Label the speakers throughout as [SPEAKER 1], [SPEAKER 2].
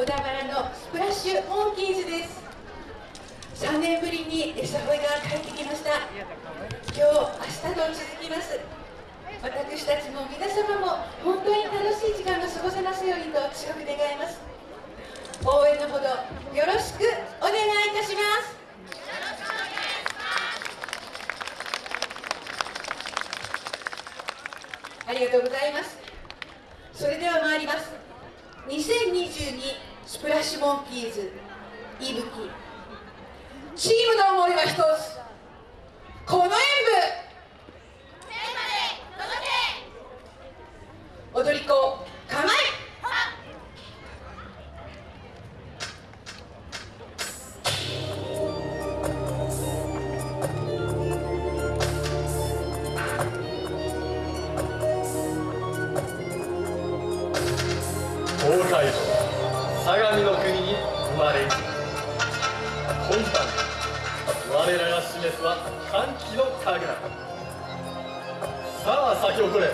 [SPEAKER 1] 小田原のスプラッシュモンキーズです。3年ぶりに餌吠えが帰ってきました。今日明日と続きます。私たちも皆様も本当に楽しい時間が過ごせますようにと強く願います。応援のほどよろしくお願いいたします。ありがとうございます。それでは参ります。2022スプラッシュモンキーズいぶき。チームの思いは一つ。
[SPEAKER 2] 東海道相模の国に生まれ今晩我らが示すは歓喜の神楽。さあ咲き誇れ。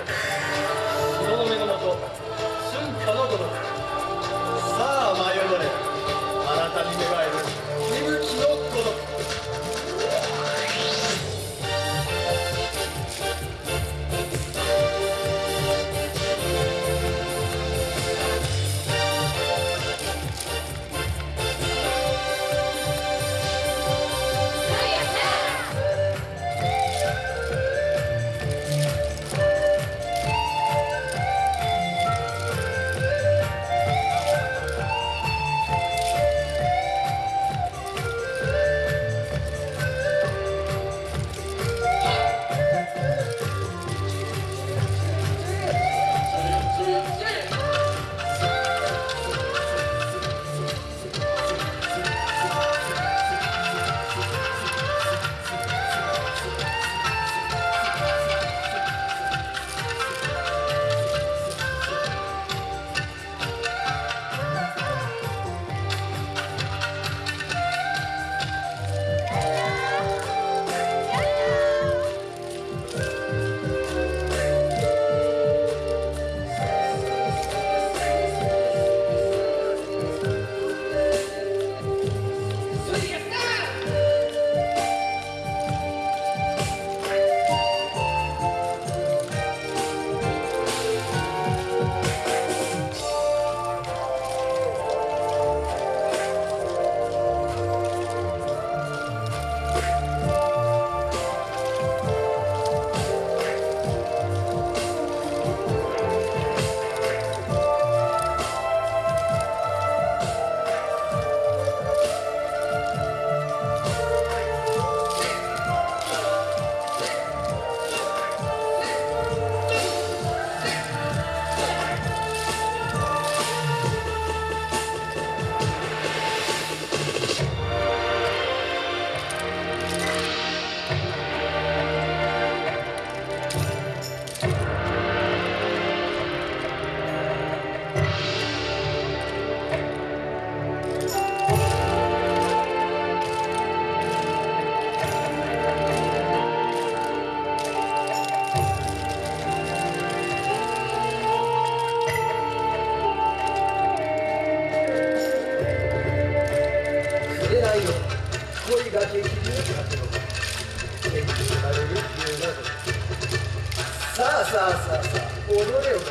[SPEAKER 3] さあさあさあ踊れ踊れ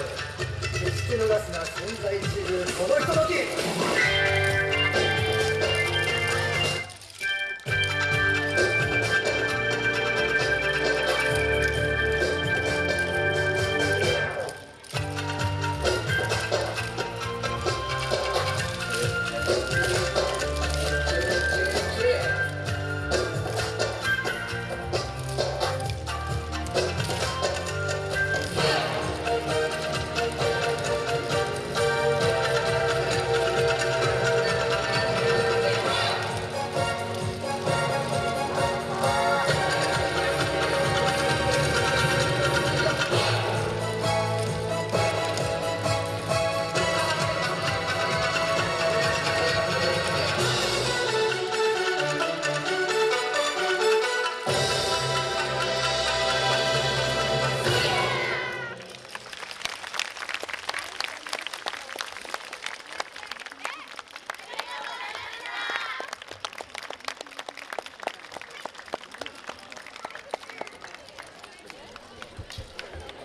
[SPEAKER 3] 決して逃すな存在自由このひととき。